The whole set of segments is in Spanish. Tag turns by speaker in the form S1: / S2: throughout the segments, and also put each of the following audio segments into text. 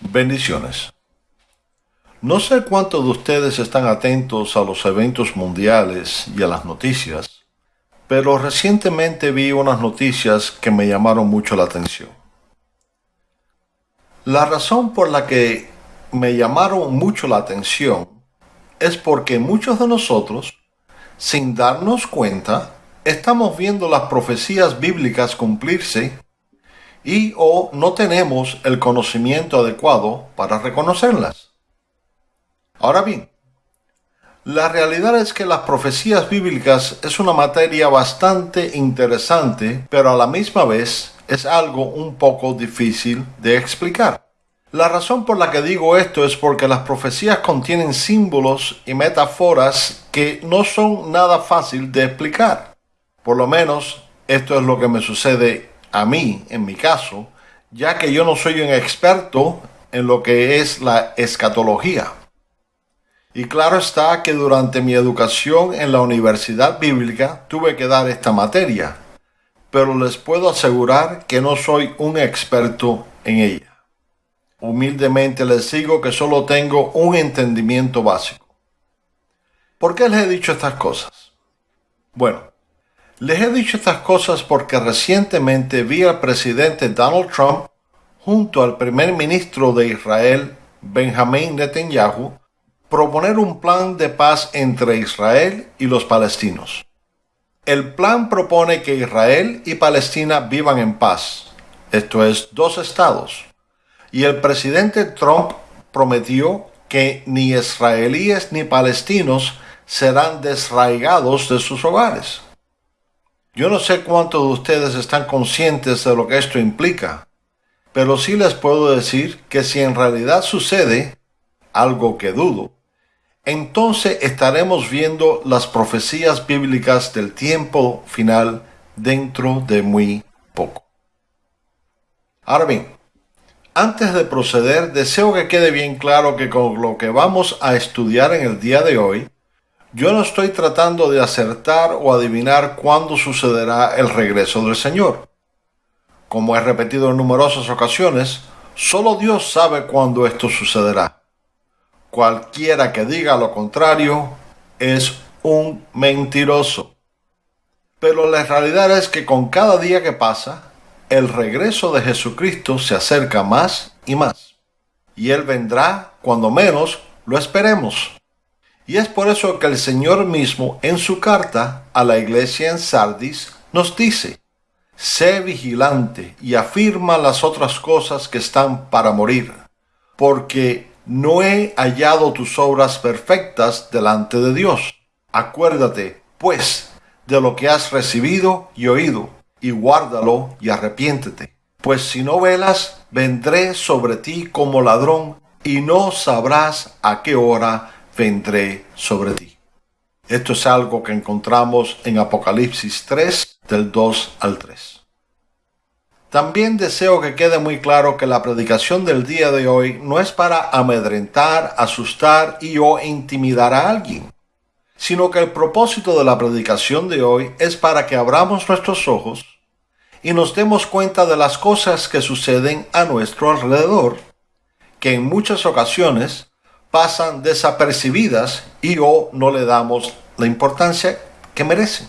S1: Bendiciones. No sé cuántos de ustedes están atentos a los eventos mundiales y a las noticias, pero recientemente vi unas noticias que me llamaron mucho la atención. La razón por la que me llamaron mucho la atención es porque muchos de nosotros, sin darnos cuenta, estamos viendo las profecías bíblicas cumplirse y o no tenemos el conocimiento adecuado para reconocerlas. Ahora bien, la realidad es que las profecías bíblicas es una materia bastante interesante, pero a la misma vez es algo un poco difícil de explicar. La razón por la que digo esto es porque las profecías contienen símbolos y metáforas que no son nada fácil de explicar. Por lo menos esto es lo que me sucede a mí, en mi caso, ya que yo no soy un experto en lo que es la escatología. Y claro está que durante mi educación en la universidad bíblica tuve que dar esta materia, pero les puedo asegurar que no soy un experto en ella. Humildemente les digo que solo tengo un entendimiento básico. ¿Por qué les he dicho estas cosas? Bueno, les he dicho estas cosas porque recientemente vi al presidente Donald Trump junto al primer ministro de Israel, Benjamin Netanyahu, proponer un plan de paz entre Israel y los palestinos. El plan propone que Israel y Palestina vivan en paz, esto es, dos estados. Y el presidente Trump prometió que ni israelíes ni palestinos serán desraigados de sus hogares. Yo no sé cuántos de ustedes están conscientes de lo que esto implica, pero sí les puedo decir que si en realidad sucede, algo que dudo, entonces estaremos viendo las profecías bíblicas del tiempo final dentro de muy poco. Ahora bien, antes de proceder, deseo que quede bien claro que con lo que vamos a estudiar en el día de hoy, yo no estoy tratando de acertar o adivinar cuándo sucederá el regreso del Señor. Como he repetido en numerosas ocasiones, solo Dios sabe cuándo esto sucederá. Cualquiera que diga lo contrario es un mentiroso. Pero la realidad es que con cada día que pasa, el regreso de Jesucristo se acerca más y más. Y Él vendrá cuando menos lo esperemos. Y es por eso que el Señor mismo en su carta a la iglesia en Sardis nos dice, sé vigilante y afirma las otras cosas que están para morir, porque no he hallado tus obras perfectas delante de Dios. Acuérdate, pues, de lo que has recibido y oído, y guárdalo y arrepiéntete. Pues si no velas, vendré sobre ti como ladrón, y no sabrás a qué hora vendré sobre ti. Esto es algo que encontramos en Apocalipsis 3 del 2 al 3. También deseo que quede muy claro que la predicación del día de hoy no es para amedrentar, asustar y o intimidar a alguien, sino que el propósito de la predicación de hoy es para que abramos nuestros ojos y nos demos cuenta de las cosas que suceden a nuestro alrededor, que en muchas ocasiones pasan desapercibidas y o no le damos la importancia que merecen.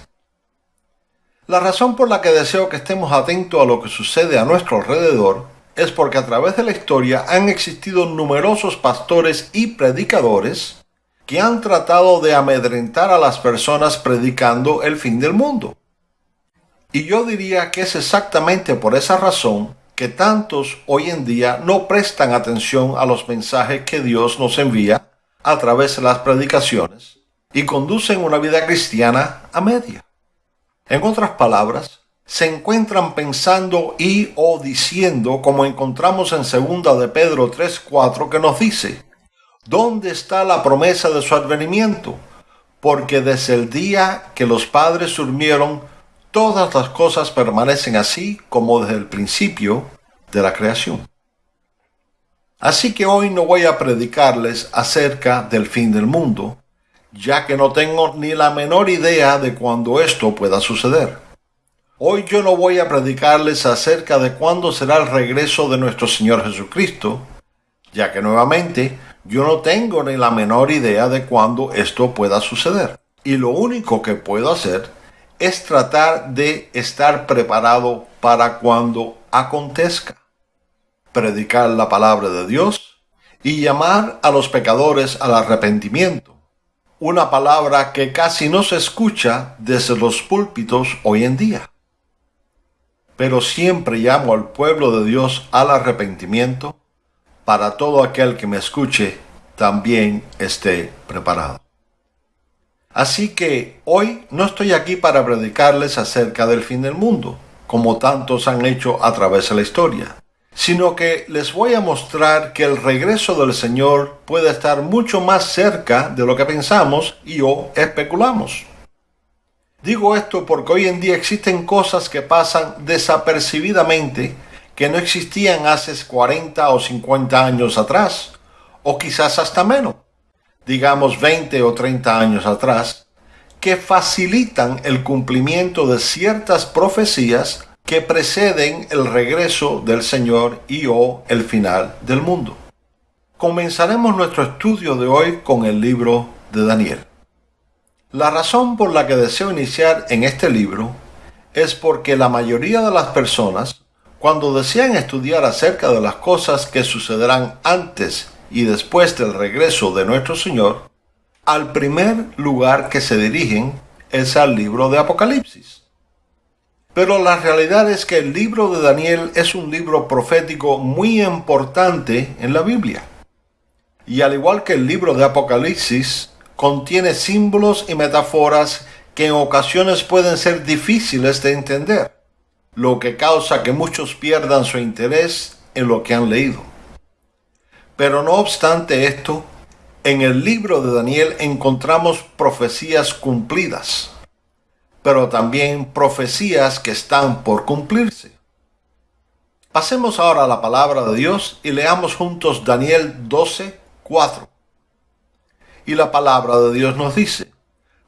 S1: La razón por la que deseo que estemos atentos a lo que sucede a nuestro alrededor es porque a través de la historia han existido numerosos pastores y predicadores que han tratado de amedrentar a las personas predicando el fin del mundo. Y yo diría que es exactamente por esa razón que tantos hoy en día no prestan atención a los mensajes que Dios nos envía a través de las predicaciones y conducen una vida cristiana a media. En otras palabras, se encuentran pensando y o diciendo como encontramos en segunda de Pedro 3:4 que nos dice: ¿Dónde está la promesa de su advenimiento? Porque desde el día que los padres durmieron todas las cosas permanecen así como desde el principio de la creación. Así que hoy no voy a predicarles acerca del fin del mundo, ya que no tengo ni la menor idea de cuándo esto pueda suceder. Hoy yo no voy a predicarles acerca de cuándo será el regreso de nuestro Señor Jesucristo, ya que nuevamente yo no tengo ni la menor idea de cuándo esto pueda suceder. Y lo único que puedo hacer es tratar de estar preparado para cuando acontezca. Predicar la palabra de Dios y llamar a los pecadores al arrepentimiento. Una palabra que casi no se escucha desde los púlpitos hoy en día. Pero siempre llamo al pueblo de Dios al arrepentimiento para todo aquel que me escuche también esté preparado. Así que hoy no estoy aquí para predicarles acerca del fin del mundo, como tantos han hecho a través de la historia, sino que les voy a mostrar que el regreso del Señor puede estar mucho más cerca de lo que pensamos y o especulamos. Digo esto porque hoy en día existen cosas que pasan desapercibidamente que no existían hace 40 o 50 años atrás, o quizás hasta menos digamos 20 o 30 años atrás, que facilitan el cumplimiento de ciertas profecías que preceden el regreso del Señor y o el final del mundo. Comenzaremos nuestro estudio de hoy con el libro de Daniel. La razón por la que deseo iniciar en este libro es porque la mayoría de las personas, cuando desean estudiar acerca de las cosas que sucederán antes y después del regreso de nuestro Señor, al primer lugar que se dirigen es al libro de Apocalipsis. Pero la realidad es que el libro de Daniel es un libro profético muy importante en la Biblia. Y al igual que el libro de Apocalipsis, contiene símbolos y metáforas que en ocasiones pueden ser difíciles de entender, lo que causa que muchos pierdan su interés en lo que han leído. Pero no obstante esto, en el libro de Daniel encontramos profecías cumplidas, pero también profecías que están por cumplirse. Pasemos ahora a la palabra de Dios y leamos juntos Daniel 12, 4. Y la palabra de Dios nos dice,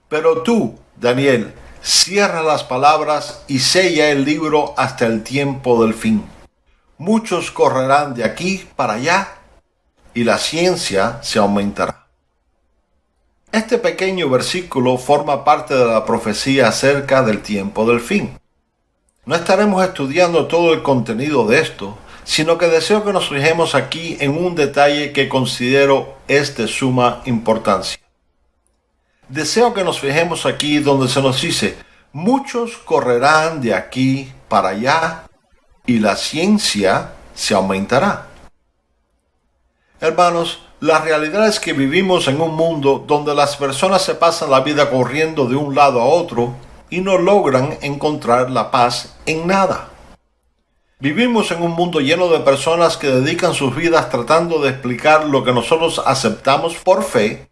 S1: pero tú, Daniel, cierra las palabras y sella el libro hasta el tiempo del fin. Muchos correrán de aquí para allá y la ciencia se aumentará. Este pequeño versículo forma parte de la profecía acerca del tiempo del fin. No estaremos estudiando todo el contenido de esto, sino que deseo que nos fijemos aquí en un detalle que considero es de suma importancia. Deseo que nos fijemos aquí donde se nos dice, muchos correrán de aquí para allá y la ciencia se aumentará. Hermanos, la realidad es que vivimos en un mundo donde las personas se pasan la vida corriendo de un lado a otro y no logran encontrar la paz en nada. Vivimos en un mundo lleno de personas que dedican sus vidas tratando de explicar lo que nosotros aceptamos por fe,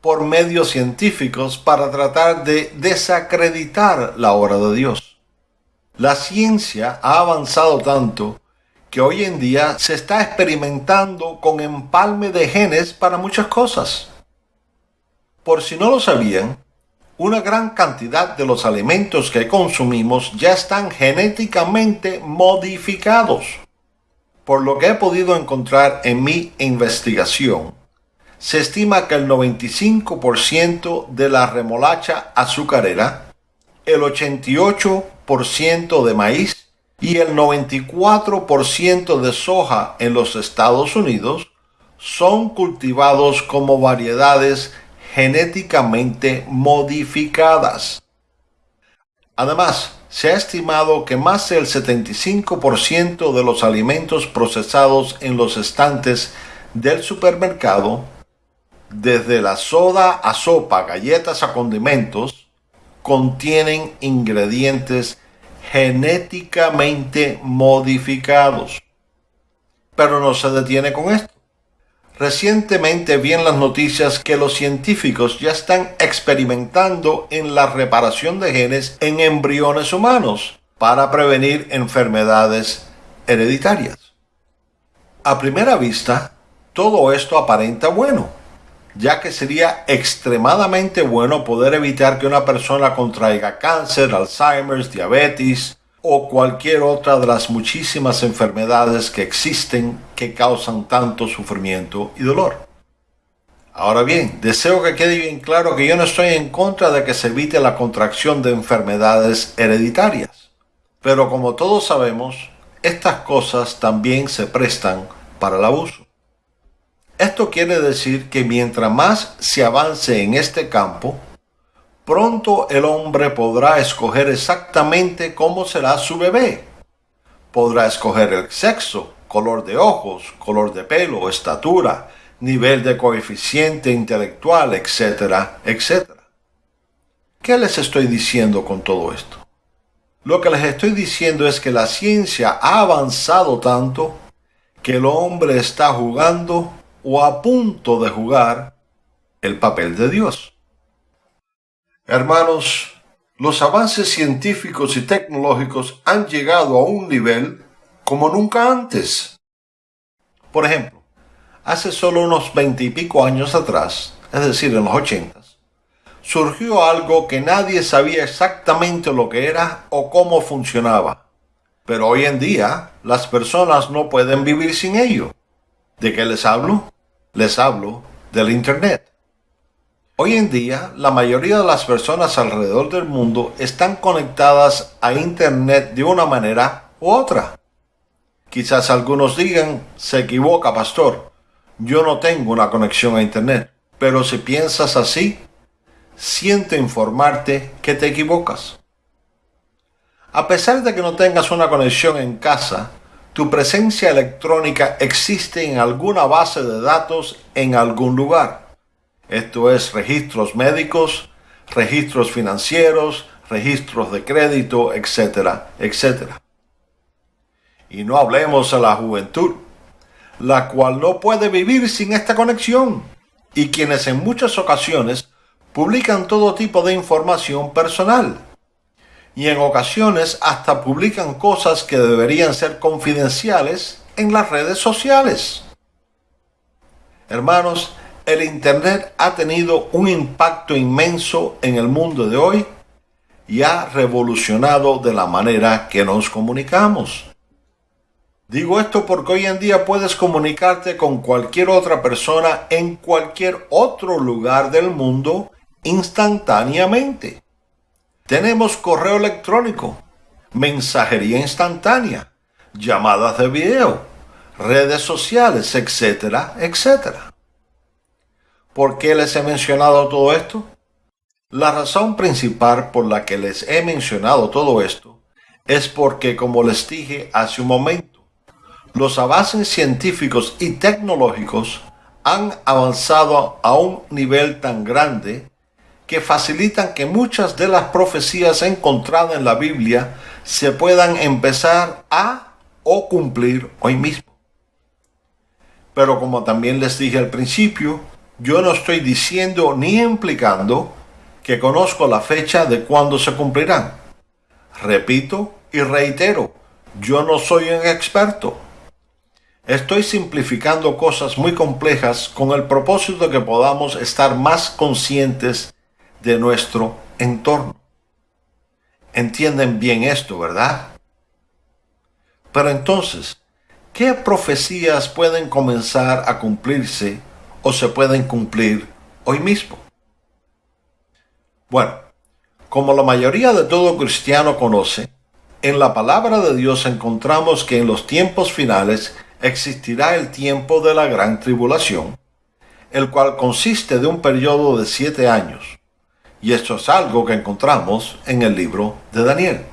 S1: por medios científicos, para tratar de desacreditar la obra de Dios. La ciencia ha avanzado tanto que hoy en día se está experimentando con empalme de genes para muchas cosas. Por si no lo sabían, una gran cantidad de los alimentos que consumimos ya están genéticamente modificados. Por lo que he podido encontrar en mi investigación, se estima que el 95% de la remolacha azucarera, el 88% de maíz y el 94% de soja en los Estados Unidos son cultivados como variedades genéticamente modificadas. Además, se ha estimado que más del 75% de los alimentos procesados en los estantes del supermercado, desde la soda a sopa, galletas a condimentos, contienen ingredientes genéticamente modificados. Pero no se detiene con esto. Recientemente vi en las noticias que los científicos ya están experimentando en la reparación de genes en embriones humanos para prevenir enfermedades hereditarias. A primera vista, todo esto aparenta bueno ya que sería extremadamente bueno poder evitar que una persona contraiga cáncer, Alzheimer's, diabetes o cualquier otra de las muchísimas enfermedades que existen que causan tanto sufrimiento y dolor. Ahora bien, deseo que quede bien claro que yo no estoy en contra de que se evite la contracción de enfermedades hereditarias. Pero como todos sabemos, estas cosas también se prestan para el abuso. Esto quiere decir que mientras más se avance en este campo, pronto el hombre podrá escoger exactamente cómo será su bebé. Podrá escoger el sexo, color de ojos, color de pelo, estatura, nivel de coeficiente intelectual, etcétera, etcétera. ¿Qué les estoy diciendo con todo esto? Lo que les estoy diciendo es que la ciencia ha avanzado tanto que el hombre está jugando o a punto de jugar el papel de Dios. Hermanos, los avances científicos y tecnológicos han llegado a un nivel como nunca antes. Por ejemplo, hace solo unos veintipico años atrás, es decir, en los ochentas, surgió algo que nadie sabía exactamente lo que era o cómo funcionaba. Pero hoy en día las personas no pueden vivir sin ello. ¿De qué les hablo? Les hablo del Internet. Hoy en día, la mayoría de las personas alrededor del mundo están conectadas a Internet de una manera u otra. Quizás algunos digan, se equivoca, pastor, yo no tengo una conexión a Internet. Pero si piensas así, siento informarte que te equivocas. A pesar de que no tengas una conexión en casa, tu presencia electrónica existe en alguna base de datos en algún lugar. Esto es registros médicos, registros financieros, registros de crédito, etcétera, etcétera. Y no hablemos de la juventud, la cual no puede vivir sin esta conexión, y quienes en muchas ocasiones publican todo tipo de información personal y en ocasiones hasta publican cosas que deberían ser confidenciales en las redes sociales. Hermanos, el Internet ha tenido un impacto inmenso en el mundo de hoy y ha revolucionado de la manera que nos comunicamos. Digo esto porque hoy en día puedes comunicarte con cualquier otra persona en cualquier otro lugar del mundo instantáneamente. Tenemos correo electrónico, mensajería instantánea, llamadas de video, redes sociales, etcétera, etcétera. ¿Por qué les he mencionado todo esto? La razón principal por la que les he mencionado todo esto es porque, como les dije hace un momento, los avances científicos y tecnológicos han avanzado a un nivel tan grande que facilitan que muchas de las profecías encontradas en la Biblia se puedan empezar a o cumplir hoy mismo. Pero como también les dije al principio, yo no estoy diciendo ni implicando que conozco la fecha de cuándo se cumplirán. Repito y reitero, yo no soy un experto. Estoy simplificando cosas muy complejas con el propósito de que podamos estar más conscientes de nuestro entorno. Entienden bien esto, ¿verdad? Pero entonces, ¿qué profecías pueden comenzar a cumplirse o se pueden cumplir hoy mismo? Bueno, como la mayoría de todo cristiano conoce, en la palabra de Dios encontramos que en los tiempos finales existirá el tiempo de la gran tribulación, el cual consiste de un periodo de siete años y esto es algo que encontramos en el libro de Daniel.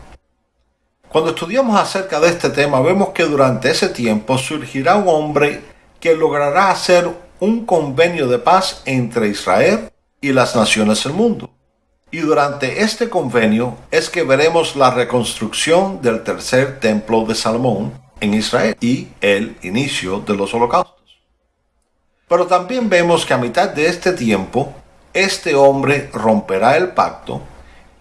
S1: Cuando estudiamos acerca de este tema, vemos que durante ese tiempo surgirá un hombre que logrará hacer un convenio de paz entre Israel y las naciones del mundo. Y durante este convenio es que veremos la reconstrucción del tercer templo de Salomón en Israel y el inicio de los holocaustos. Pero también vemos que a mitad de este tiempo este hombre romperá el pacto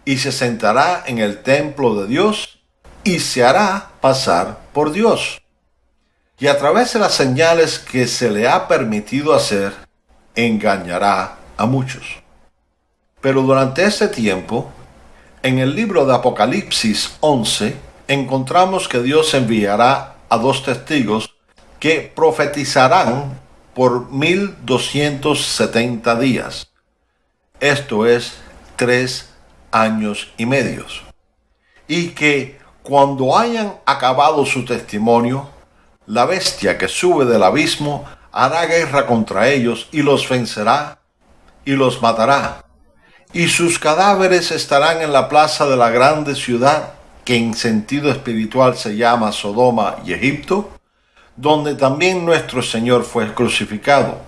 S1: y se sentará en el templo de Dios y se hará pasar por Dios. Y a través de las señales que se le ha permitido hacer, engañará a muchos. Pero durante ese tiempo, en el libro de Apocalipsis 11, encontramos que Dios enviará a dos testigos que profetizarán por 1270 días. Esto es tres años y medios. Y que cuando hayan acabado su testimonio, la bestia que sube del abismo hará guerra contra ellos y los vencerá y los matará. Y sus cadáveres estarán en la plaza de la grande ciudad, que en sentido espiritual se llama Sodoma y Egipto, donde también nuestro Señor fue crucificado.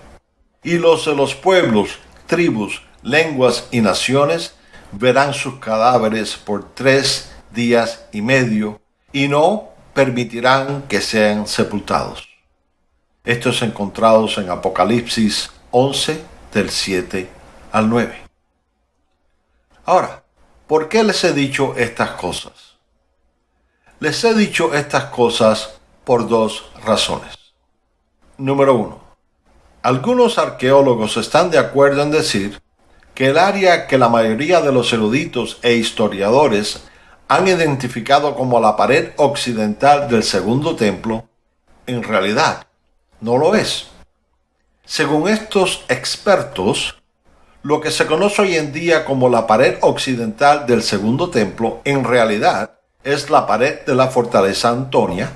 S1: Y los de los pueblos, tribus, lenguas y naciones verán sus cadáveres por tres días y medio y no permitirán que sean sepultados. Estos encontrados en Apocalipsis 11 del 7 al 9. Ahora, ¿por qué les he dicho estas cosas? Les he dicho estas cosas por dos razones. Número uno, algunos arqueólogos están de acuerdo en decir que el área que la mayoría de los eruditos e historiadores han identificado como la pared occidental del segundo templo, en realidad no lo es. Según estos expertos, lo que se conoce hoy en día como la pared occidental del segundo templo, en realidad es la pared de la fortaleza Antonia,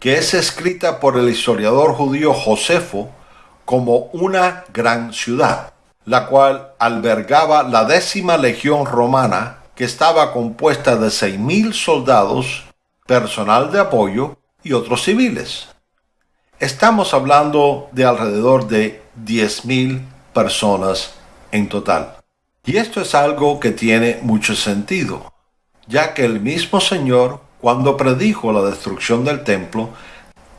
S1: que es escrita por el historiador judío Josefo como una gran ciudad, la cual albergaba la décima legión romana que estaba compuesta de 6.000 soldados, personal de apoyo y otros civiles. Estamos hablando de alrededor de 10.000 personas en total. Y esto es algo que tiene mucho sentido, ya que el mismo Señor, cuando predijo la destrucción del templo,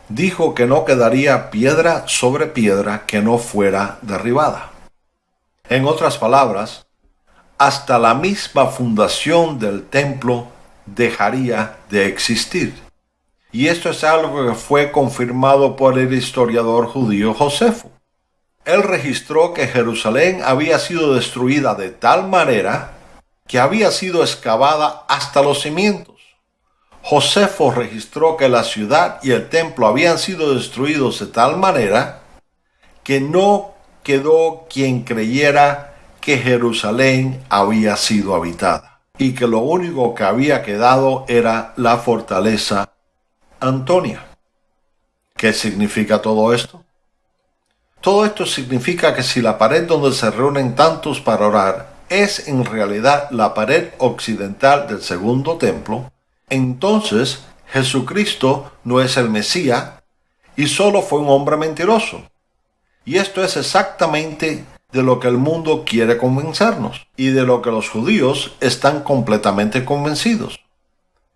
S1: dijo que no quedaría piedra sobre piedra que no fuera derribada. En otras palabras, hasta la misma fundación del templo dejaría de existir. Y esto es algo que fue confirmado por el historiador judío Josefo. Él registró que Jerusalén había sido destruida de tal manera que había sido excavada hasta los cimientos. Josefo registró que la ciudad y el templo habían sido destruidos de tal manera que no quedó quien creyera que Jerusalén había sido habitada y que lo único que había quedado era la fortaleza Antonia. ¿Qué significa todo esto? Todo esto significa que si la pared donde se reúnen tantos para orar es en realidad la pared occidental del segundo templo, entonces Jesucristo no es el Mesías y solo fue un hombre mentiroso. Y esto es exactamente de lo que el mundo quiere convencernos y de lo que los judíos están completamente convencidos.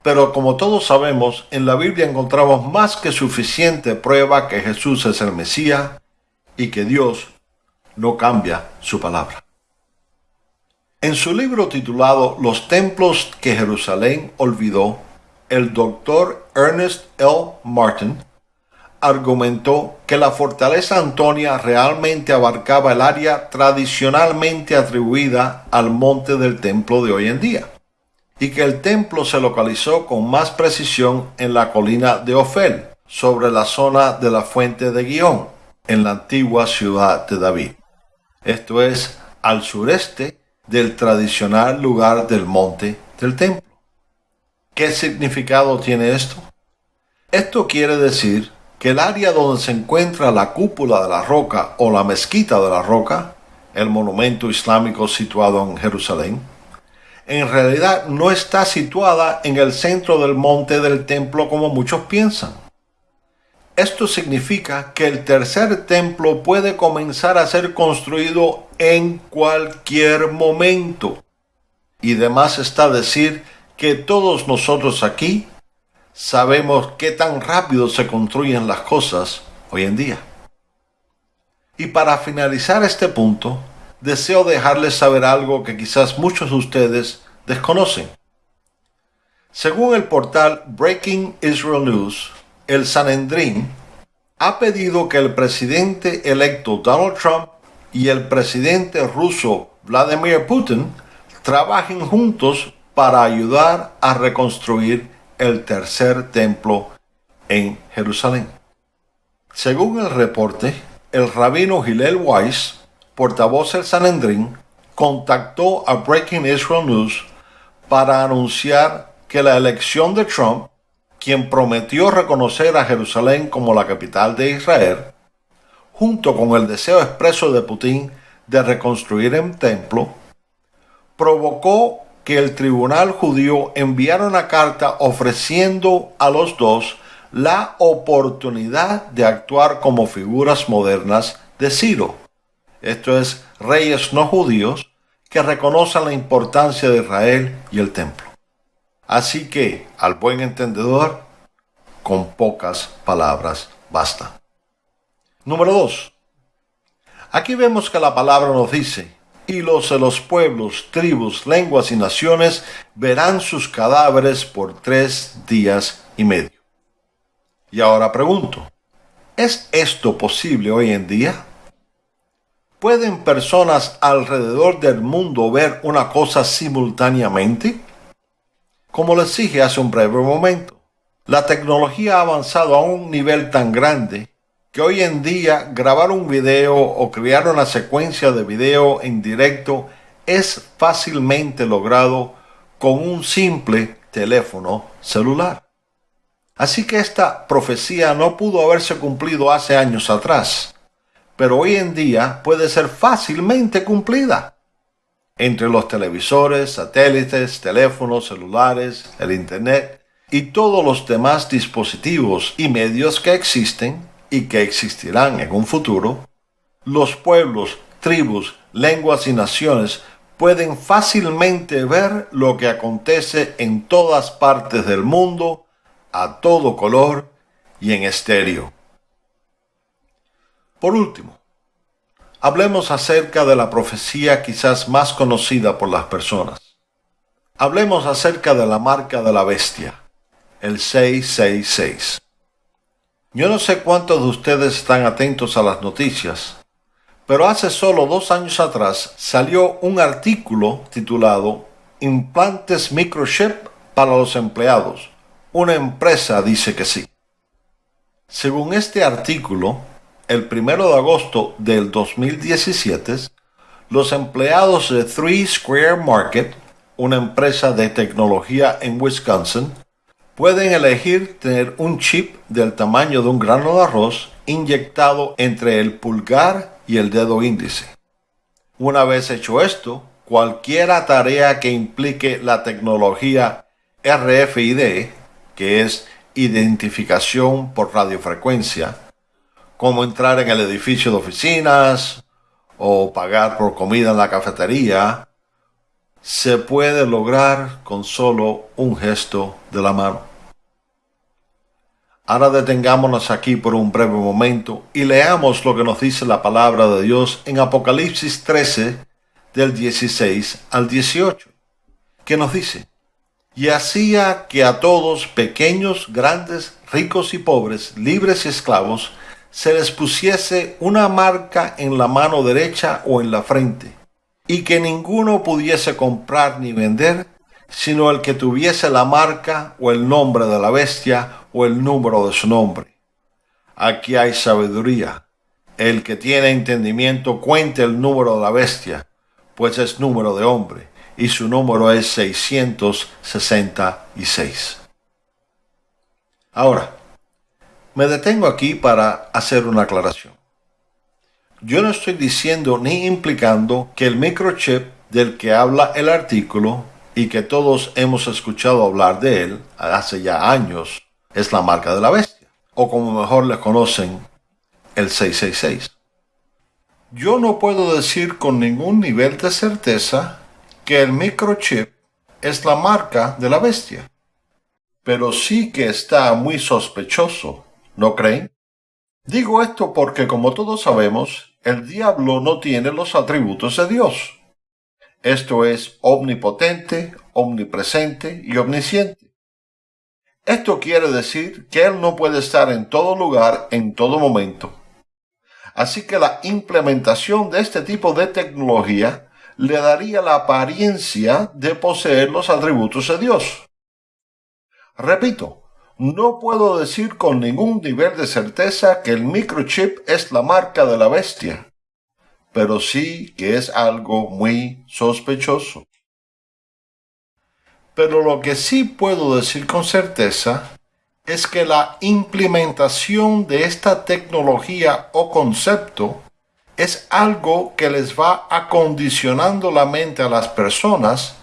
S1: Pero como todos sabemos, en la Biblia encontramos más que suficiente prueba que Jesús es el Mesías y que Dios no cambia su palabra. En su libro titulado Los templos que Jerusalén olvidó, el doctor Ernest L. Martin argumentó que la fortaleza Antonia realmente abarcaba el área tradicionalmente atribuida al monte del templo de hoy en día, y que el templo se localizó con más precisión en la colina de Ofel, sobre la zona de la fuente de Guión, en la antigua ciudad de David. Esto es al sureste del tradicional lugar del monte del templo. ¿Qué significado tiene esto? Esto quiere decir que el área donde se encuentra la cúpula de la roca o la mezquita de la roca, el monumento islámico situado en Jerusalén, en realidad no está situada en el centro del monte del templo como muchos piensan. Esto significa que el tercer templo puede comenzar a ser construido en cualquier momento. Y demás está decir que todos nosotros aquí sabemos qué tan rápido se construyen las cosas hoy en día. Y para finalizar este punto, deseo dejarles saber algo que quizás muchos de ustedes desconocen. Según el portal Breaking Israel News, el Sanedrín ha pedido que el presidente electo Donald Trump y el presidente ruso Vladimir Putin trabajen juntos para ayudar a reconstruir el tercer templo en Jerusalén. Según el reporte, el rabino Hillel Weiss, portavoz del Sanedrín, contactó a Breaking Israel News para anunciar que la elección de Trump, quien prometió reconocer a Jerusalén como la capital de Israel, junto con el deseo expreso de Putin de reconstruir el templo, provocó que el tribunal judío enviara una carta ofreciendo a los dos la oportunidad de actuar como figuras modernas de Ciro, esto es, reyes no judíos que reconozcan la importancia de Israel y el templo. Así que, al buen entendedor, con pocas palabras basta. Número 2. Aquí vemos que la palabra nos dice, y los de los pueblos, tribus, lenguas y naciones verán sus cadáveres por tres días y medio. Y ahora pregunto, ¿es esto posible hoy en día? ¿Pueden personas alrededor del mundo ver una cosa simultáneamente? Como les dije hace un breve momento, la tecnología ha avanzado a un nivel tan grande que hoy en día grabar un video o crear una secuencia de video en directo es fácilmente logrado con un simple teléfono celular. Así que esta profecía no pudo haberse cumplido hace años atrás, pero hoy en día puede ser fácilmente cumplida. Entre los televisores, satélites, teléfonos celulares, el Internet y todos los demás dispositivos y medios que existen y que existirán en un futuro, los pueblos, tribus, lenguas y naciones pueden fácilmente ver lo que acontece en todas partes del mundo a todo color y en estéreo. Por último, hablemos acerca de la profecía quizás más conocida por las personas. Hablemos acerca de la marca de la bestia, el 666. Yo no sé cuántos de ustedes están atentos a las noticias, pero hace solo dos años atrás salió un artículo titulado Implantes Microchip para los empleados, una empresa dice que sí. Según este artículo, el 1 de agosto del 2017, los empleados de Three Square Market, una empresa de tecnología en Wisconsin, pueden elegir tener un chip del tamaño de un grano de arroz inyectado entre el pulgar y el dedo índice. Una vez hecho esto, cualquier tarea que implique la tecnología RFID que es identificación por radiofrecuencia, como entrar en el edificio de oficinas o pagar por comida en la cafetería, se puede lograr con solo un gesto de la mano. Ahora detengámonos aquí por un breve momento y leamos lo que nos dice la palabra de Dios en Apocalipsis 13 del 16 al 18, que nos dice, y hacía que a todos, pequeños, grandes, ricos y pobres, libres y esclavos, se les pusiese una marca en la mano derecha o en la frente, y que ninguno pudiese comprar ni vender, sino el que tuviese la marca o el nombre de la bestia o el número de su nombre. Aquí hay sabiduría. El que tiene entendimiento cuente el número de la bestia, pues es número de hombre y su número es 666. Ahora, me detengo aquí para hacer una aclaración. Yo no estoy diciendo ni implicando que el microchip del que habla el artículo y que todos hemos escuchado hablar de él hace ya años es la marca de la bestia, o como mejor le conocen, el 666. Yo no puedo decir con ningún nivel de certeza que el microchip es la marca de la bestia. Pero sí que está muy sospechoso, ¿no creen? Digo esto porque, como todos sabemos, el diablo no tiene los atributos de Dios. Esto es omnipotente, omnipresente y omnisciente. Esto quiere decir que Él no puede estar en todo lugar en todo momento. Así que la implementación de este tipo de tecnología le daría la apariencia de poseer los atributos de Dios. Repito, no puedo decir con ningún nivel de certeza que el microchip es la marca de la bestia, pero sí que es algo muy sospechoso. Pero lo que sí puedo decir con certeza es que la implementación de esta tecnología o concepto es algo que les va acondicionando la mente a las personas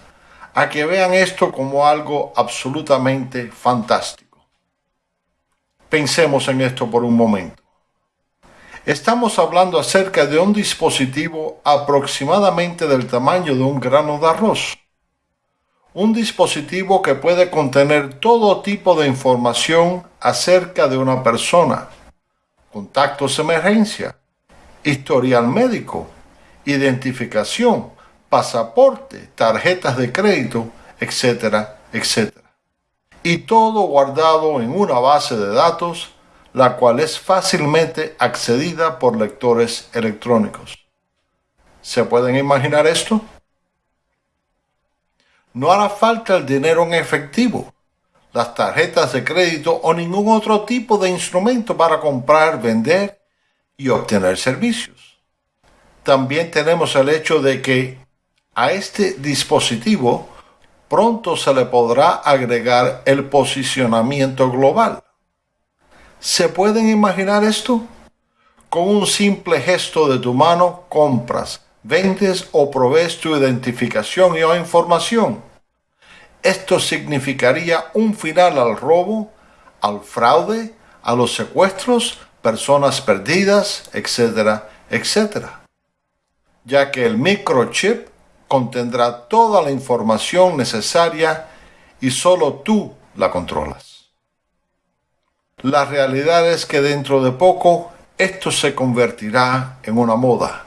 S1: a que vean esto como algo absolutamente fantástico. Pensemos en esto por un momento. Estamos hablando acerca de un dispositivo aproximadamente del tamaño de un grano de arroz. Un dispositivo que puede contener todo tipo de información acerca de una persona, contactos de emergencia, historial médico, identificación, pasaporte, tarjetas de crédito, etcétera, etcétera. Y todo guardado en una base de datos, la cual es fácilmente accedida por lectores electrónicos. ¿Se pueden imaginar esto? No hará falta el dinero en efectivo, las tarjetas de crédito o ningún otro tipo de instrumento para comprar, vender y obtener servicios. También tenemos el hecho de que a este dispositivo pronto se le podrá agregar el posicionamiento global. ¿Se pueden imaginar esto? Con un simple gesto de tu mano compras, vendes o provees tu identificación y o información. Esto significaría un final al robo, al fraude, a los secuestros, personas perdidas, etcétera, etcétera. Ya que el microchip contendrá toda la información necesaria y solo tú la controlas. La realidad es que dentro de poco esto se convertirá en una moda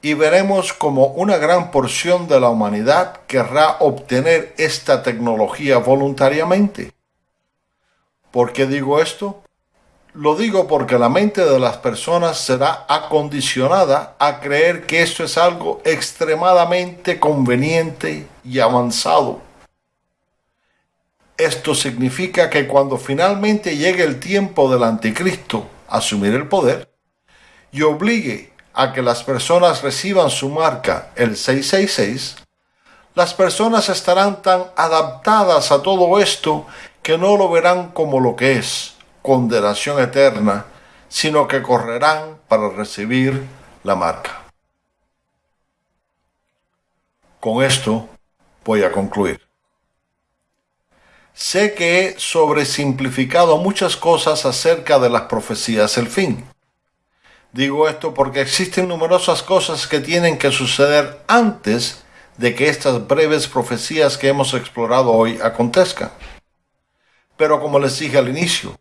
S1: y veremos como una gran porción de la humanidad querrá obtener esta tecnología voluntariamente. ¿Por qué digo esto? Lo digo porque la mente de las personas será acondicionada a creer que esto es algo extremadamente conveniente y avanzado. Esto significa que cuando finalmente llegue el tiempo del anticristo a asumir el poder y obligue a que las personas reciban su marca, el 666, las personas estarán tan adaptadas a todo esto que no lo verán como lo que es, condenación eterna, sino que correrán para recibir la marca. Con esto voy a concluir. Sé que he sobresimplificado muchas cosas acerca de las profecías del fin. Digo esto porque existen numerosas cosas que tienen que suceder antes de que estas breves profecías que hemos explorado hoy acontezcan. Pero como les dije al inicio,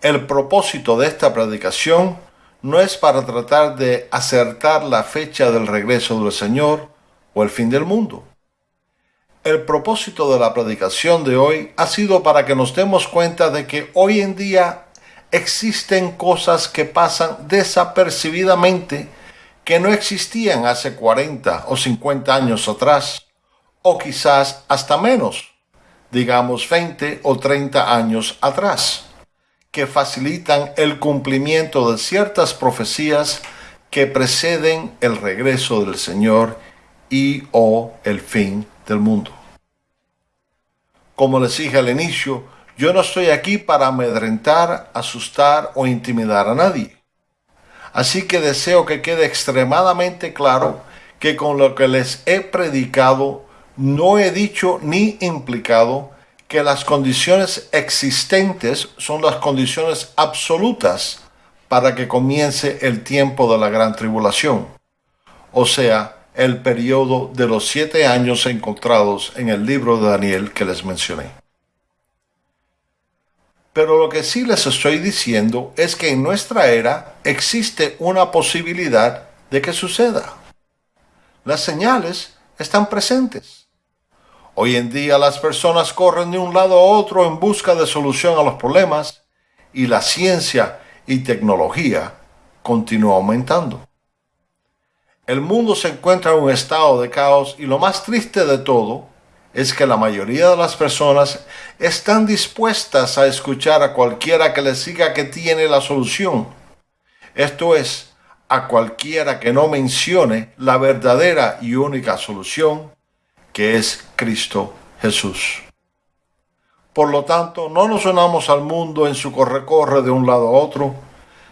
S1: el propósito de esta predicación no es para tratar de acertar la fecha del regreso del Señor o el fin del mundo. El propósito de la predicación de hoy ha sido para que nos demos cuenta de que hoy en día existen cosas que pasan desapercibidamente que no existían hace 40 o 50 años atrás, o quizás hasta menos, digamos 20 o 30 años atrás que facilitan el cumplimiento de ciertas profecías que preceden el regreso del Señor y o el fin del mundo. Como les dije al inicio, yo no estoy aquí para amedrentar, asustar o intimidar a nadie. Así que deseo que quede extremadamente claro que con lo que les he predicado no he dicho ni implicado que las condiciones existentes son las condiciones absolutas para que comience el tiempo de la gran tribulación, o sea, el periodo de los siete años encontrados en el libro de Daniel que les mencioné. Pero lo que sí les estoy diciendo es que en nuestra era existe una posibilidad de que suceda. Las señales están presentes. Hoy en día las personas corren de un lado a otro en busca de solución a los problemas y la ciencia y tecnología continúa aumentando. El mundo se encuentra en un estado de caos y lo más triste de todo es que la mayoría de las personas están dispuestas a escuchar a cualquiera que les diga que tiene la solución. Esto es, a cualquiera que no mencione la verdadera y única solución, que es Cristo Jesús. Por lo tanto, no nos unamos al mundo en su corre-corre de un lado a otro,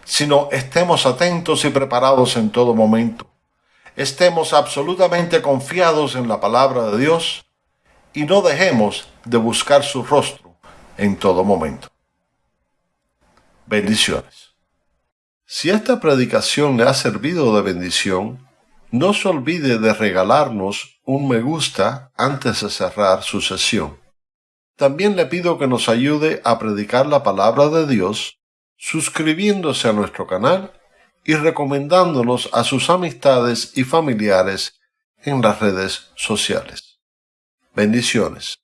S1: sino estemos atentos y preparados en todo momento. Estemos absolutamente confiados en la palabra de Dios y no dejemos de buscar su rostro en todo momento. Bendiciones. Si esta predicación le ha servido de bendición, no se olvide de regalarnos un me gusta antes de cerrar su sesión. También le pido que nos ayude a predicar la palabra de Dios suscribiéndose a nuestro canal y recomendándonos a sus amistades y familiares en las redes sociales. Bendiciones.